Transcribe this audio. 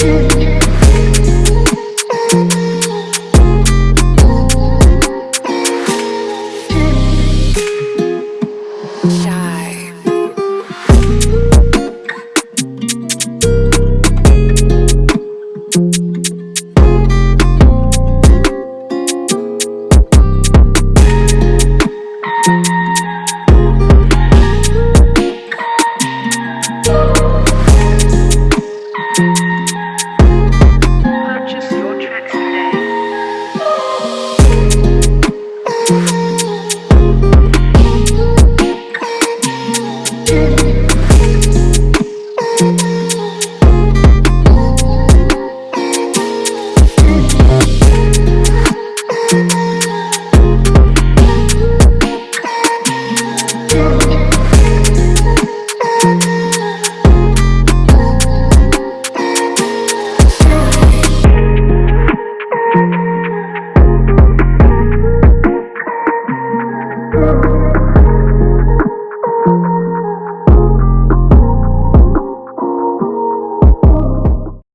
to